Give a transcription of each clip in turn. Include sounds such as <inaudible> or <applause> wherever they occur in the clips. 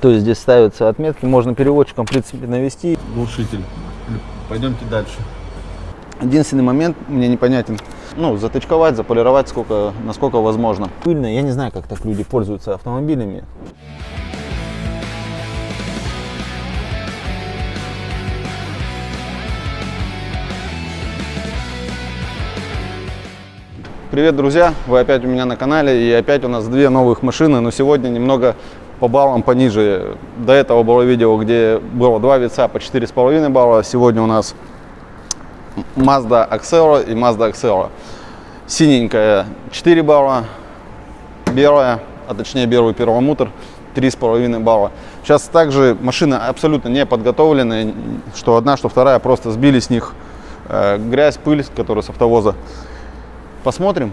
То есть здесь ставятся отметки, можно переводчиком, в принципе, навести. Глушитель. Пойдемте дальше. Единственный момент мне непонятен. Ну, заточковать, заполировать сколько, насколько возможно. Пыльно, я не знаю, как так люди пользуются автомобилями. Привет, друзья! Вы опять у меня на канале, и опять у нас две новых машины, но сегодня немного по баллам пониже. До этого было видео, где было два вица по 4,5 балла, сегодня у нас Mazda Axera и Mazda Axera. Синенькая 4 балла, белая, а точнее белый первомутор 3,5 балла. Сейчас также машины абсолютно не подготовленные, что одна, что вторая, просто сбили с них э, грязь, пыль, которая с автовоза. Посмотрим,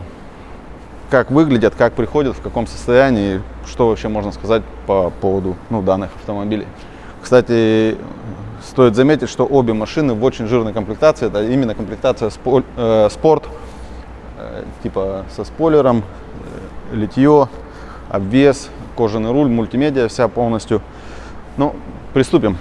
как выглядят, как приходят, в каком состоянии, что вообще можно сказать по поводу ну, данных автомобилей. Кстати, стоит заметить, что обе машины в очень жирной комплектации. Это именно комплектация э, спорт, э, типа со спойлером, э, литье, обвес, кожаный руль, мультимедиа вся полностью. Ну, приступим.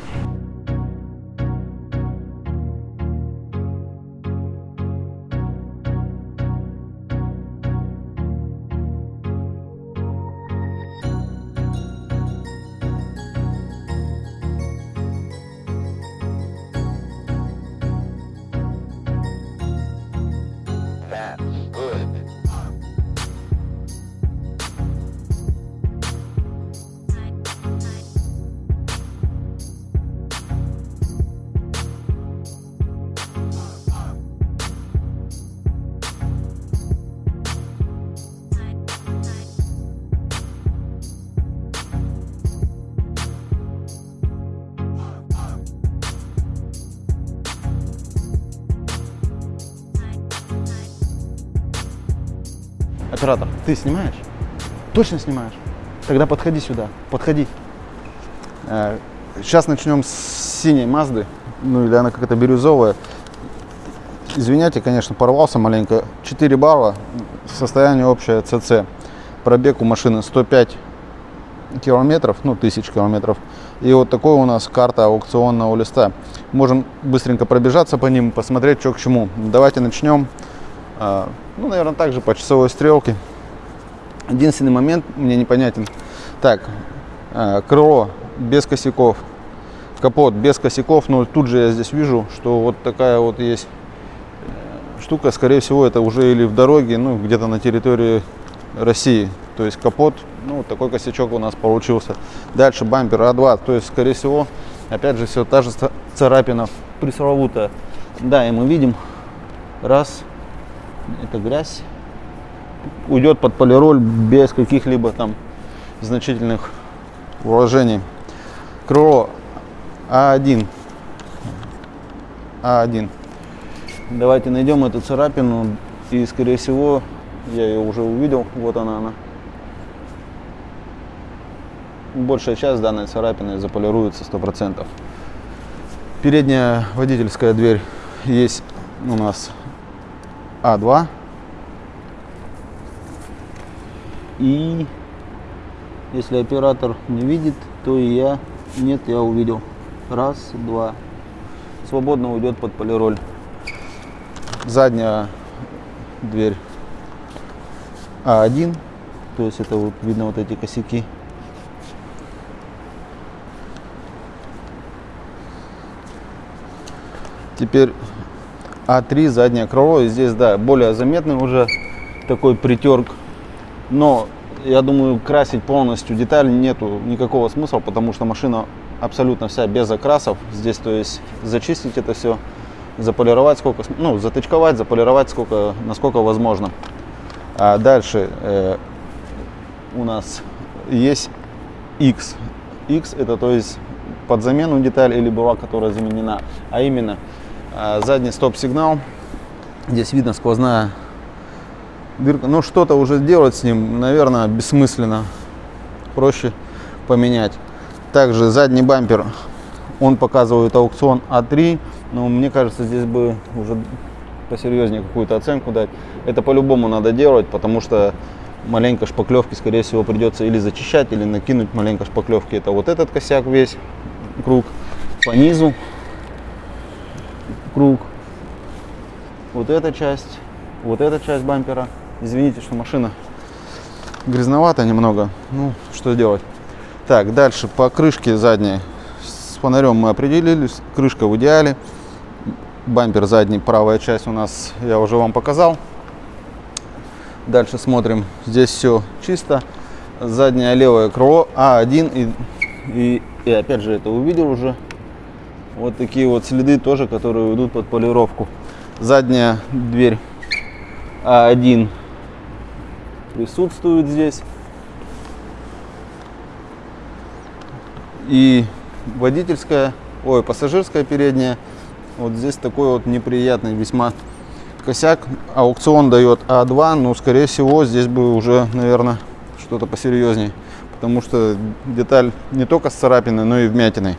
Ты снимаешь? Точно снимаешь? Тогда подходи сюда, подходи. Сейчас начнем с синей Мазды, ну или она какая-то бирюзовая. Извиняйте, конечно, порвался маленько. 4 балла, состояние общее ЦЦ. Пробег у машины 105 километров, ну, тысяч километров. И вот такой у нас карта аукционного листа. Можем быстренько пробежаться по ним, посмотреть, что к чему. Давайте начнем. А, ну, наверное, также по часовой стрелке. Единственный момент мне непонятен. Так, а, крыло без косяков, капот без косяков, но тут же я здесь вижу, что вот такая вот есть э, штука, скорее всего, это уже или в дороге, ну, где-то на территории России. То есть капот, ну, такой косячок у нас получился. Дальше бампер А2, то есть, скорее всего, опять же, все та же царапина пресловутая. Да, и мы видим, раз, это грязь, уйдет под полироль без каких-либо там значительных вложений. Крыло А1. А1. Давайте найдем эту царапину. И, скорее всего, я ее уже увидел. Вот она, она. Большая часть данной царапины заполируется 100%. Передняя водительская дверь есть у нас А2. И если оператор не видит, то и я нет, я увидел. Раз, два. Свободно уйдет под полироль. Задняя дверь А1. То есть это вот видно вот эти косяки. Теперь А3 заднее крыло. И здесь, да, более заметный уже такой притерк. Но я думаю, красить полностью деталь нету никакого смысла, потому что машина абсолютно вся без окрасов. Здесь, то есть, зачистить это все, заполировать сколько, ну, затычковать, заполировать сколько, насколько возможно. А дальше э, у нас есть X. X это, то есть, под замену деталь или была, которая заменена. А именно, э, задний стоп-сигнал. Здесь видно сквозная дырка. Но что-то уже делать с ним, наверное, бессмысленно. Проще поменять. Также задний бампер, он показывает аукцион А3. Но мне кажется, здесь бы уже посерьезнее какую-то оценку дать. Это по-любому надо делать, потому что маленько шпаклевки, скорее всего, придется или зачищать, или накинуть маленько шпаклевки. Это вот этот косяк весь, круг. По низу круг. Вот эта часть, вот эта часть бампера. Извините, что машина грязновато немного. Ну, что делать. Так, дальше по крышке задней. С фонарем мы определились. Крышка в идеале. Бампер задний, правая часть у нас я уже вам показал. Дальше смотрим. Здесь все чисто. Заднее левое крыло А1 и, и, и опять же это увидел уже. Вот такие вот следы тоже, которые идут под полировку. Задняя дверь А1 присутствует здесь. И водительская, ой, пассажирская передняя. Вот здесь такой вот неприятный весьма косяк. Аукцион дает А2, но скорее всего здесь бы уже, наверное, что-то посерьезнее. Потому что деталь не только с царапиной, но и вмятиной.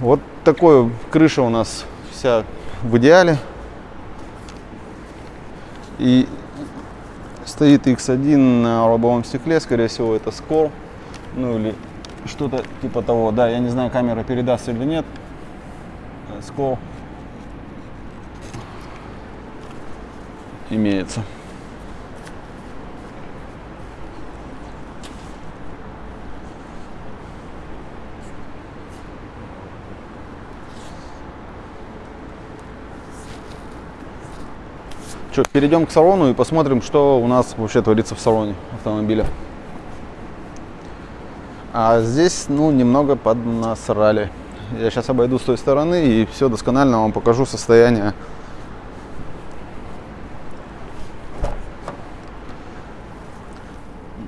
Вот такой крыша у нас вся в идеале. И стоит X1 на лобовом стекле, скорее всего это скол, ну или что-то типа того. Да, я не знаю, камера передаст или нет. Скол имеется. Что, перейдем к салону и посмотрим, что у нас вообще творится в салоне автомобиля. А здесь, ну, немного поднасрали. Я сейчас обойду с той стороны и все досконально вам покажу состояние.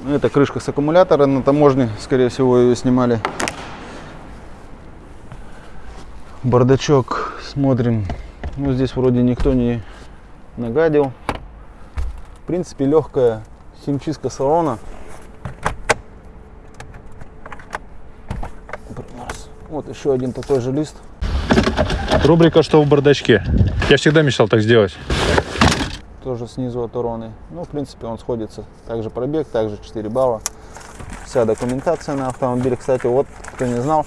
Это крышка с аккумулятора на таможне, скорее всего, ее снимали. Бардачок смотрим. Ну, здесь вроде никто не нагадил. В принципе, легкая химчистка салона. Вот еще один такой же лист. Рубрика «Что в бардачке?». Я всегда мечтал так сделать. Тоже снизу от уроны. Ну, в принципе, он сходится. Также пробег, также 4 балла. Вся документация на автомобиле. Кстати, вот, кто не знал,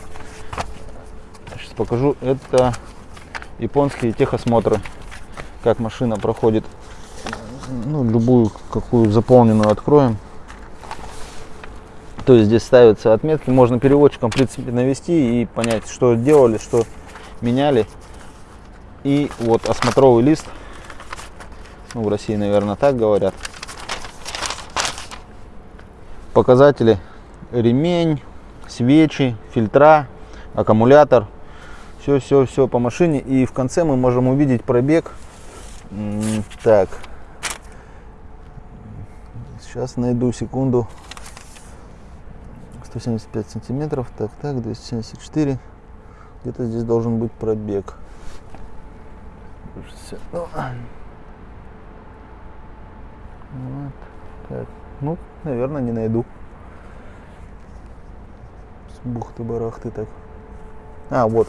сейчас покажу. Это японские техосмотры как машина проходит. Ну, любую, какую заполненную откроем. То есть здесь ставятся отметки, можно переводчиком, в принципе, навести и понять, что делали, что меняли. И вот осмотровый лист, ну, в России, наверное, так говорят. Показатели ремень, свечи, фильтра, аккумулятор. Все-все-все по машине. И в конце мы можем увидеть пробег так. Сейчас найду секунду. 175 сантиметров. Так, так, 274. Где-то здесь должен быть пробег. Вот. Так. Ну, наверное, не найду. Бухты-барахты так. А, вот.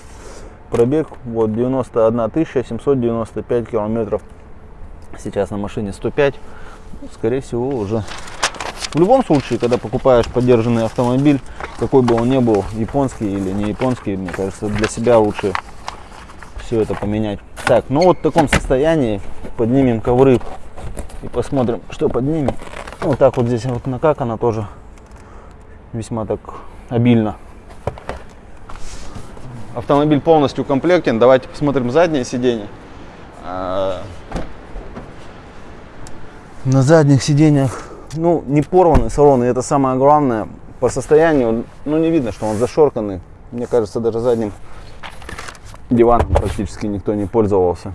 Пробег вот 91 795 километров. Сейчас на машине 105. Ну, скорее всего уже. В любом случае, когда покупаешь поддержанный автомобиль, какой бы он ни был, японский или не японский, мне кажется, для себя лучше все это поменять. Так, ну вот в таком состоянии поднимем ковры и посмотрим, что поднимем. Вот так вот здесь вот накакано тоже весьма так обильно. Автомобиль полностью комплектен. Давайте посмотрим заднее сиденье. На задних сиденьях, ну, не порваны салоны, это самое главное. По состоянию, ну, не видно, что он зашорканный. Мне кажется, даже задним диваном практически никто не пользовался.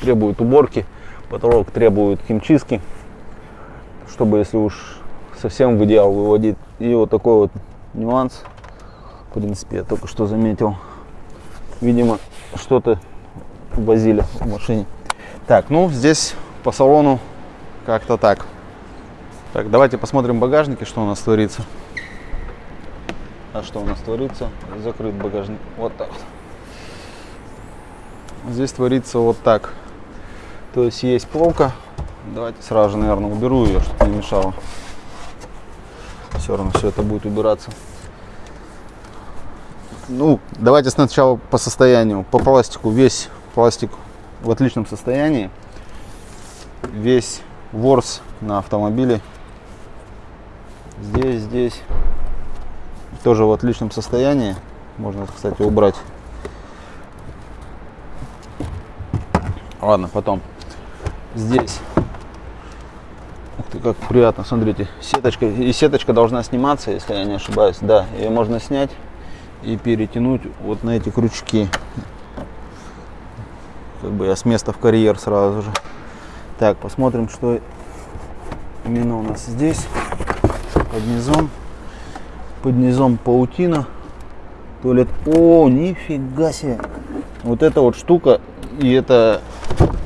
Требует уборки, потолок требует химчистки, чтобы, если уж совсем в идеал выводить. И вот такой вот нюанс, в принципе, я только что заметил видимо, что-то возили в машине. Так, ну здесь по салону как-то так. Так, давайте посмотрим багажники, что у нас творится. А что у нас творится? Закрыт багажник. Вот так. Здесь творится вот так. То есть есть полка Давайте сразу же, наверное, уберу ее, чтобы не мешало. Все равно все это будет убираться. Ну, давайте сначала по состоянию. По пластику. Весь пластик в отличном состоянии. Весь ворс на автомобиле. Здесь, здесь. Тоже в отличном состоянии. Можно, кстати, убрать. Ладно, потом. Здесь. Ух ты, как приятно, смотрите. Сеточка. И сеточка должна сниматься, если я не ошибаюсь. Да, ее можно снять и перетянуть вот на эти крючки. Как бы я с места в карьер сразу же. Так, посмотрим, что именно у нас здесь. Под низом. Под низом паутина. Туалет. О, нифига себе. Вот эта вот штука. И это,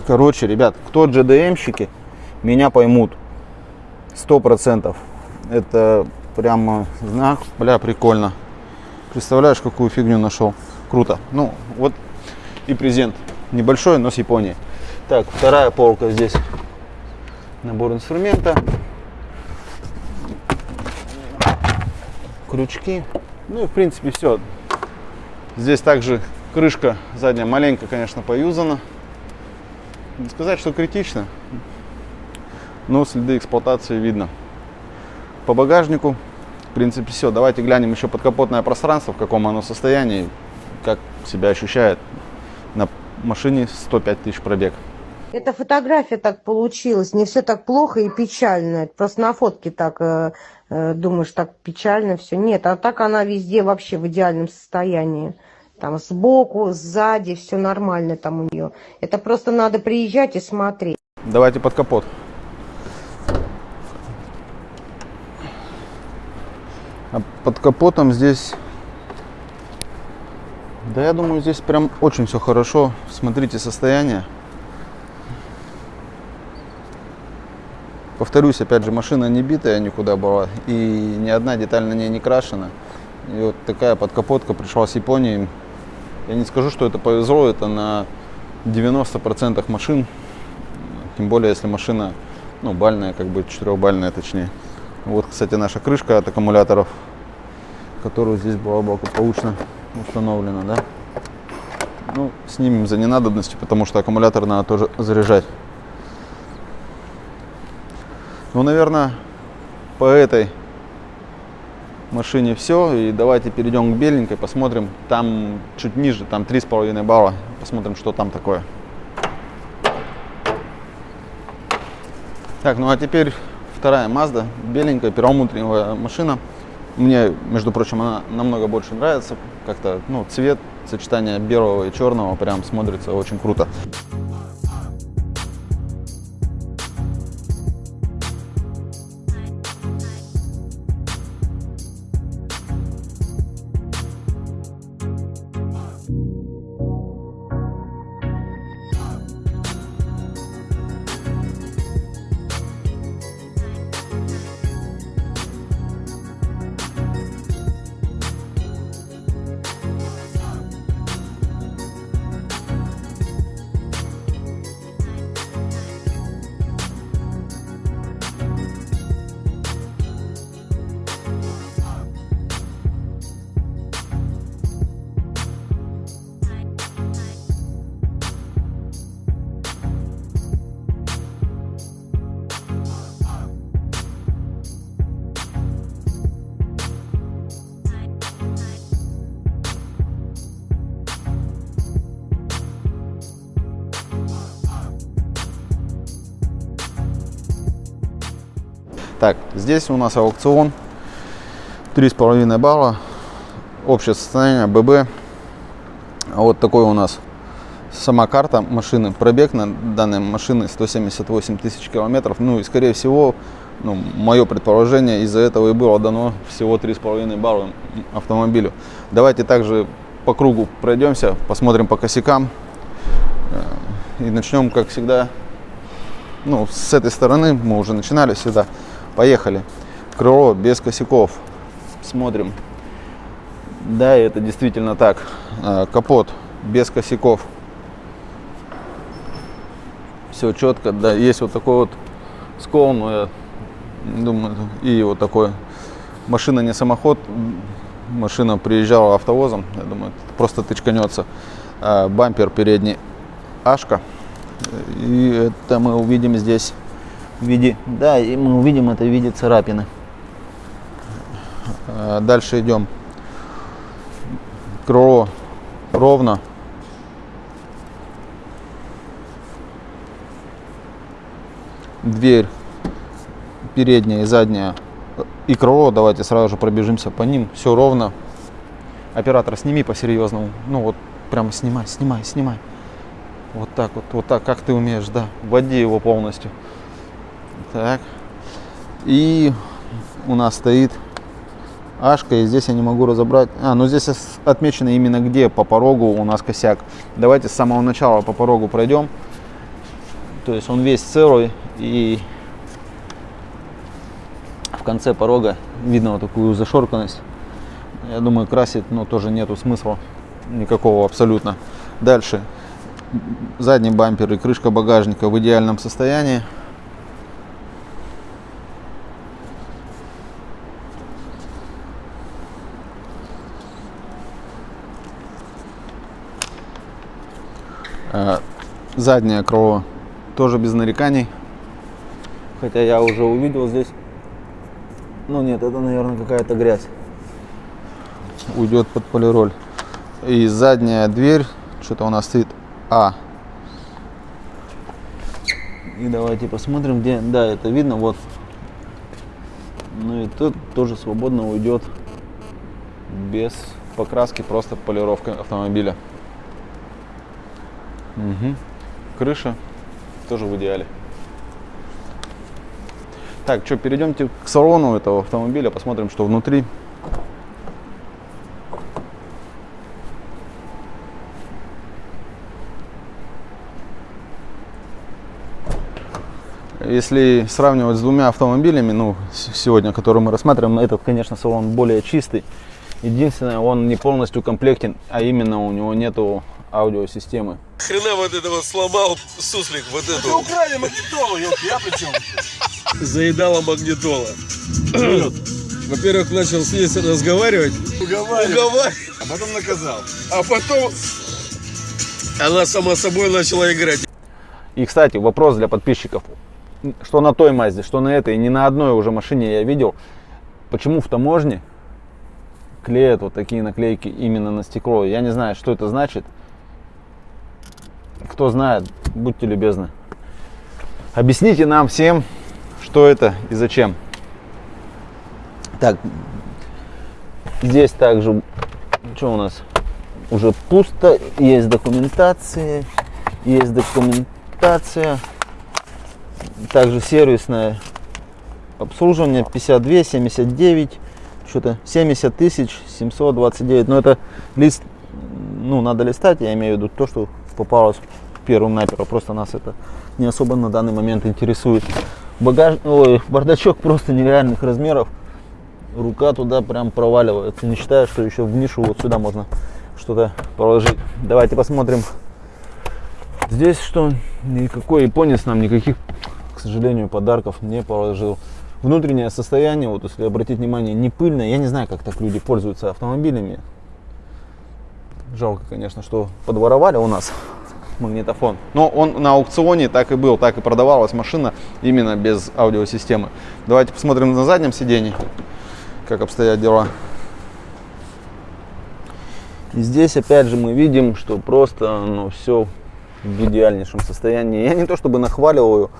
короче, ребят, кто GDM-щики, меня поймут. Сто процентов. Это прямо знак. Бля, прикольно. Представляешь, какую фигню нашел. Круто. Ну, вот и презент. Небольшой, но с Японии. Так, вторая полка здесь. Набор инструмента. Крючки. Ну и в принципе все. Здесь также крышка задняя маленько, конечно, поюзана. Не сказать, что критично. Но следы эксплуатации видно. По багажнику в принципе, все. Давайте глянем еще подкапотное пространство, в каком оно состоянии, как себя ощущает на машине 105 тысяч пробег. Эта фотография так получилась, не все так плохо и печально. Просто на фотке так э, э, думаешь, так печально все. Нет, а так она везде вообще в идеальном состоянии. Там сбоку, сзади, все нормально там у нее. Это просто надо приезжать и смотреть. Давайте под капот. А под капотом здесь, да я думаю, здесь прям очень все хорошо. Смотрите состояние. Повторюсь, опять же, машина не битая никуда была, и ни одна деталь на ней не крашена. И вот такая подкапотка пришла с Японии. Я не скажу, что это повезло, это на 90% машин. Тем более, если машина, ну, бальная, как бы четырехбальная точнее. Вот, кстати, наша крышка от аккумуляторов, которую здесь была благополучно установлена, да. Ну, снимем за ненадобностью, потому что аккумулятор надо тоже заряжать. Ну, наверное, по этой машине все. И давайте перейдем к беленькой, посмотрим. Там чуть ниже, там 3,5 балла. Посмотрим, что там такое. Так, ну а теперь вторая Mazda, беленькая, перламутровая машина. Мне, между прочим, она намного больше нравится. Как-то, ну, цвет, сочетание белого и черного прям смотрится очень круто. Так, здесь у нас аукцион. 3,5 балла. Общее состояние ББ. Вот такой у нас сама карта машины. Пробег на данной машины 178 тысяч километров. Ну и скорее всего, ну, мое предположение, из-за этого и было дано всего 3,5 балла автомобилю. Давайте также по кругу пройдемся, посмотрим по косякам. Э, и начнем, как всегда, ну, с этой стороны. Мы уже начинали сюда. Поехали. Крыло без косяков. Смотрим. Да, это действительно так. А, капот без косяков. Все четко. Да, есть вот такой вот скол, но я думаю, и вот такой машина не самоход, машина приезжала автовозом, я думаю, просто тычканется. А, бампер передний Ашка. И это мы увидим здесь в виде, да, и мы увидим это в виде царапины. А, Дальше идем. Крыло ровно. Дверь передняя и задняя и крыло, давайте сразу же пробежимся по ним, все ровно. Оператор, сними по-серьезному, ну вот прямо снимай, снимай, снимай. Вот так вот, вот так, как ты умеешь, да, вводи его полностью. Так, и у нас стоит Ашка, и здесь я не могу разобрать. А, ну здесь отмечено именно где по порогу у нас косяк. Давайте с самого начала по порогу пройдем. То есть он весь целый и в конце порога видно вот такую зашорканность. Я думаю, красить, ну, тоже нету смысла никакого абсолютно. Дальше. Задний бампер и крышка багажника в идеальном состоянии. Заднее крыло тоже без нареканий. Хотя я уже увидел здесь. Ну нет, это, наверное, какая-то грязь. Уйдет под полироль. И задняя дверь, что-то у нас стоит А. И давайте посмотрим, где. Да, это видно, вот. Ну и тут тоже свободно уйдет без покраски, просто полировка автомобиля. Мгм. Крыша тоже в идеале. Так, что, перейдемте к салону этого автомобиля, посмотрим, что внутри. Если сравнивать с двумя автомобилями, ну, сегодня, которые мы рассматриваем, этот, конечно, салон более чистый. Единственное, он не полностью комплектен, а именно у него нету аудиосистемы. Хрена вот это вот сломал суслик, вот эту. украли магнитолу, елки, я при чем? Заедала магнитола. Во-первых, начал с ней разговаривать, Уговаривай. уговаривать, А потом наказал. а потом она сама собой начала играть. И, кстати, вопрос для подписчиков. Что на той Мазде, что на этой, ни на одной уже машине я видел. Почему в таможне клеят вот такие наклейки именно на стекло? Я не знаю, что это значит. Кто знает, будьте любезны. Объясните нам всем, что это и зачем. Так, здесь также, что у нас? Уже пусто, есть документация, есть документация, также сервисное обслуживание 52, 79, что-то 70 тысяч 729. Но это лист, ну, надо листать, я имею в виду то, что попалось первым наперво. Просто нас это не особо на данный момент интересует. Багаж, ой, бардачок просто нереальных размеров. Рука туда прям проваливается. Не считая, что еще в нишу вот сюда можно что-то положить. Давайте посмотрим. Здесь что? Никакой японец нам никаких, к сожалению, подарков не положил. Внутреннее состояние, вот если обратить внимание, не пыльное. Я не знаю, как так люди пользуются автомобилями. Жалко, конечно, что подворовали у нас магнитофон. Но он на аукционе так и был, так и продавалась машина именно без аудиосистемы. Давайте посмотрим на заднем сиденье, как обстоят дела. И здесь опять же мы видим, что просто ну, все в идеальнейшем состоянии. Я не то чтобы нахваливаю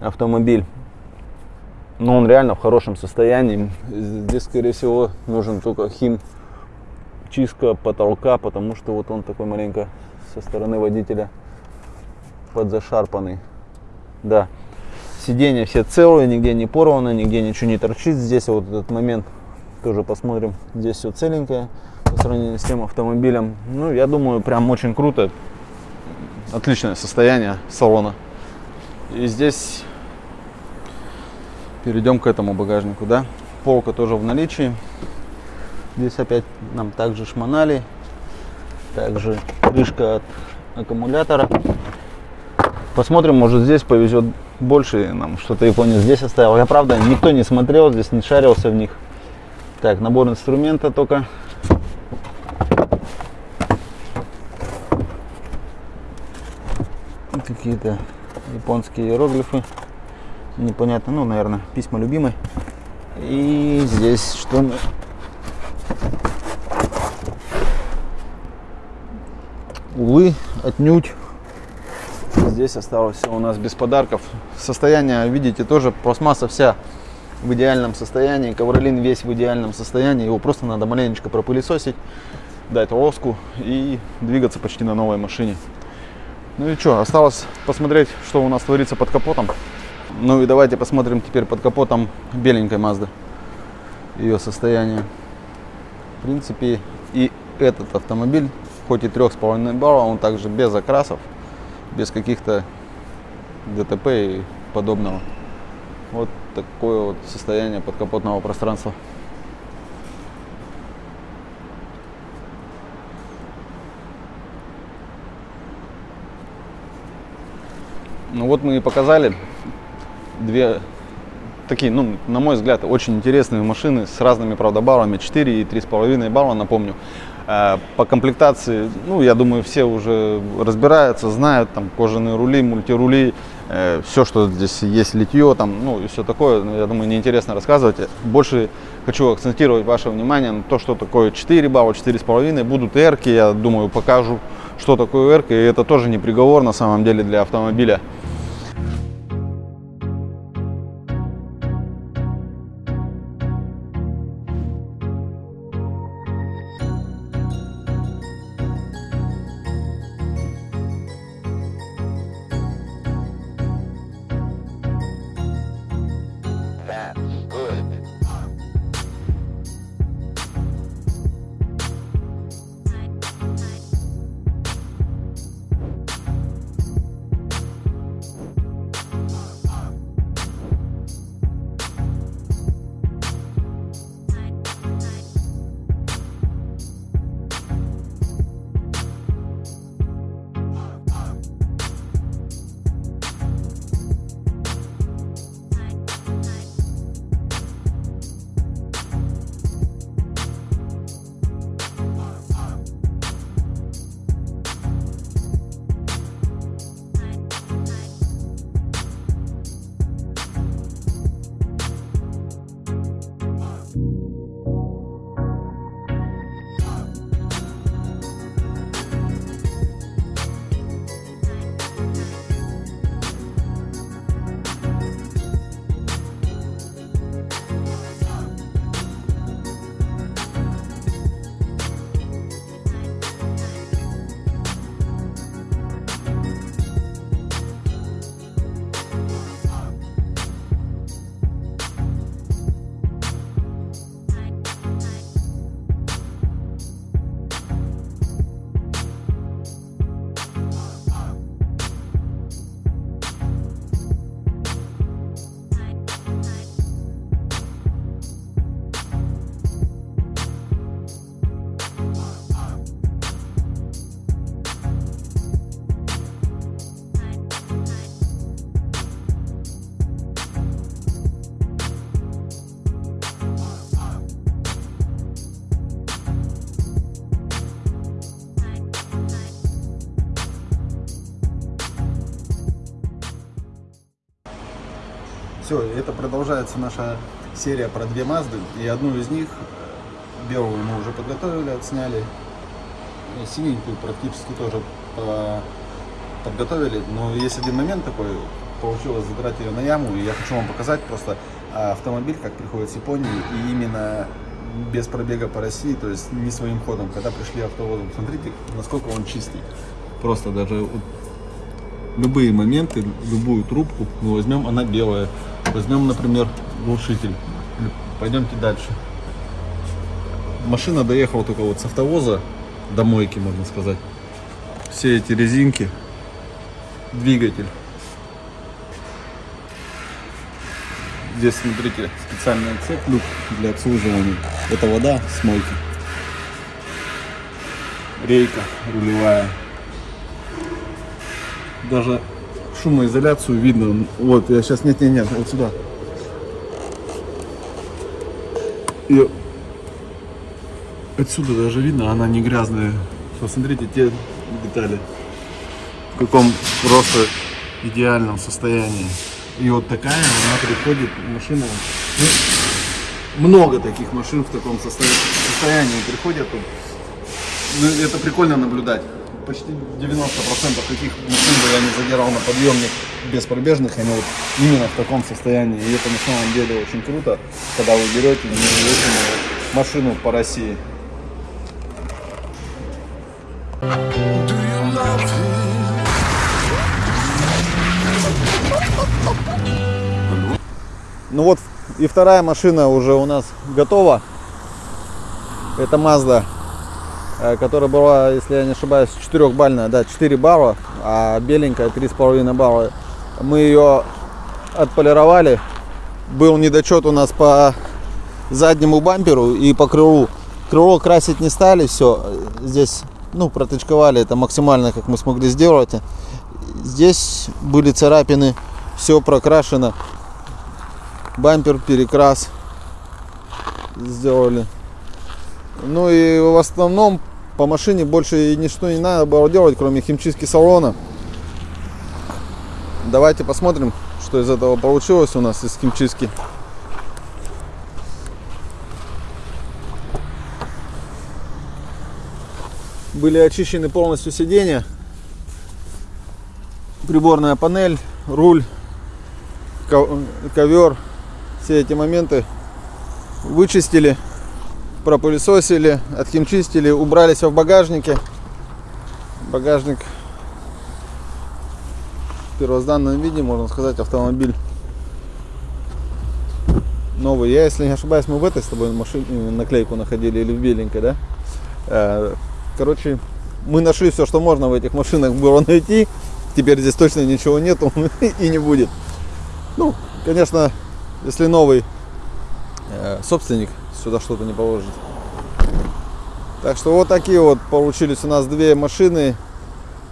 автомобиль, но он реально в хорошем состоянии. Здесь, скорее всего, нужен только хим чистка потолка, потому что вот он такой маленько со стороны водителя подзашарпанный. Да. Сиденья все целые, нигде не порвано, нигде ничего не торчит. Здесь вот этот момент тоже посмотрим. Здесь все целенькое по сравнению с тем автомобилем. Ну, я думаю, прям очень круто. Отличное состояние салона. И здесь перейдем к этому багажнику, да. Полка тоже в наличии. Здесь опять нам также шмонали. Также крышка от аккумулятора. Посмотрим, может здесь повезет больше нам что-то японец здесь оставил. Я правда никто не смотрел, здесь не шарился в них. Так, набор инструмента только. Какие-то японские иероглифы. Непонятно, ну, наверное, письма любимой. И здесь что Увы, отнюдь. Здесь осталось все у нас без подарков. Состояние, видите, тоже пластмасса вся в идеальном состоянии. Ковролин весь в идеальном состоянии. Его просто надо маленечко пропылесосить, дать лоску и двигаться почти на новой машине. Ну и что, осталось посмотреть, что у нас творится под капотом. Ну и давайте посмотрим теперь под капотом беленькой Мазды. Ее состояние. В принципе, и этот автомобиль, хоть и 3,5 балла, он также без окрасов, без каких-то ДТП и подобного. Вот такое вот состояние подкапотного пространства. Ну вот мы и показали две такие, ну, на мой взгляд, очень интересные машины с разными, правда, баллами, 4 и 3,5 балла, напомню. Э, По комплектации, ну, я думаю, все уже разбираются, знают, там, кожаные рули, мультирули, э, все, что здесь есть, литье, там, ну, и все такое, я думаю, неинтересно рассказывать. Больше хочу акцентировать ваше внимание на то, что такое 4 балла, 4,5, будут эрки, я думаю, покажу, что такое эрка, и это тоже не приговор, на самом деле, для автомобиля. Все, это продолжается наша серия про две Мазды. И одну из них, э, белую мы уже подготовили, отсняли. И синенькую практически тоже э, подготовили. Но есть один момент такой, получилось задрать ее на яму. И я хочу вам показать просто э, автомобиль, как приходит с Японии. И именно без пробега по России, то есть не своим ходом. Когда пришли автовозом, смотрите, насколько он чистый. Просто даже любые моменты, любую трубку мы возьмем, она белая. Возьмем, например, глушитель. Пойдемте дальше. Машина доехала только вот с автовоза до мойки, можно сказать. Все эти резинки, двигатель. Здесь, смотрите, специальная цепь люк для обслуживания. Это вода с мойки. Рейка рулевая. Даже шумоизоляцию видно. Вот, я сейчас, нет, нет, нет, вот сюда. И отсюда даже видно, она не грязная. Посмотрите те детали. В каком просто идеальном состоянии. И вот такая она приходит, машина. ну, много таких машин в таком состоя- состоянии приходят. Ну, это прикольно наблюдать. Почти 90% таких машин бы я не задирал на подъемник без пробежных, они вот именно в таком состоянии. И это на самом деле очень круто, когда вы берете машину по России. Ну вот и вторая машина уже у нас готова. Это Mazda, которая была, если я не ошибаюсь, 4-бальная, да, 4 балла, а беленькая 3,5 балла. Мы ее отполировали. Был недочет у нас по заднему бамперу и по крылу. Крыло красить не стали, все. Здесь, ну, протычковали это максимально, как мы смогли сделать. Здесь были царапины, все прокрашено. Бампер, перекрас сделали. Ну и в основном по машине больше ничто не надо было делать, кроме химчистки салона. Давайте посмотрим, что из этого получилось у нас из химчистки. Были очищены полностью сиденья, приборная панель, руль, ко- ковер. Все эти моменты вычистили, пропылесосили, отхимчистили, убрали все в багажнике. Багажник в первозданном виде, можно сказать, автомобиль новый. Я, если не ошибаюсь, мы в этой с тобой машине наклейку находили или в беленькой, да? Э, Короче, мы нашли все, что можно в этих машинах было найти. Теперь здесь точно ничего нету <laughs> и не будет. Ну, конечно, если новый э, собственник сюда что-то не положит. Так что вот такие вот получились у нас две машины,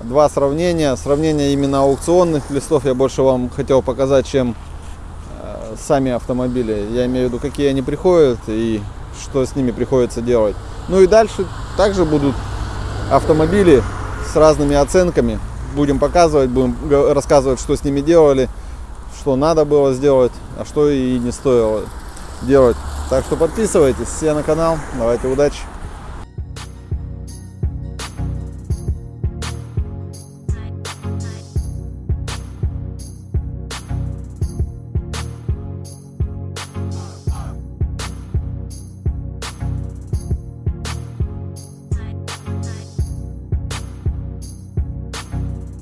два сравнения. Сравнение именно аукционных листов я больше вам хотел показать, чем э, сами автомобили. Я имею в виду, какие они приходят и что с ними приходится делать. Ну и дальше также будут автомобили с разными оценками. Будем показывать, будем рассказывать, что с ними делали, что надо было сделать, а что и не стоило делать. Так что подписывайтесь все на канал. Давайте удачи!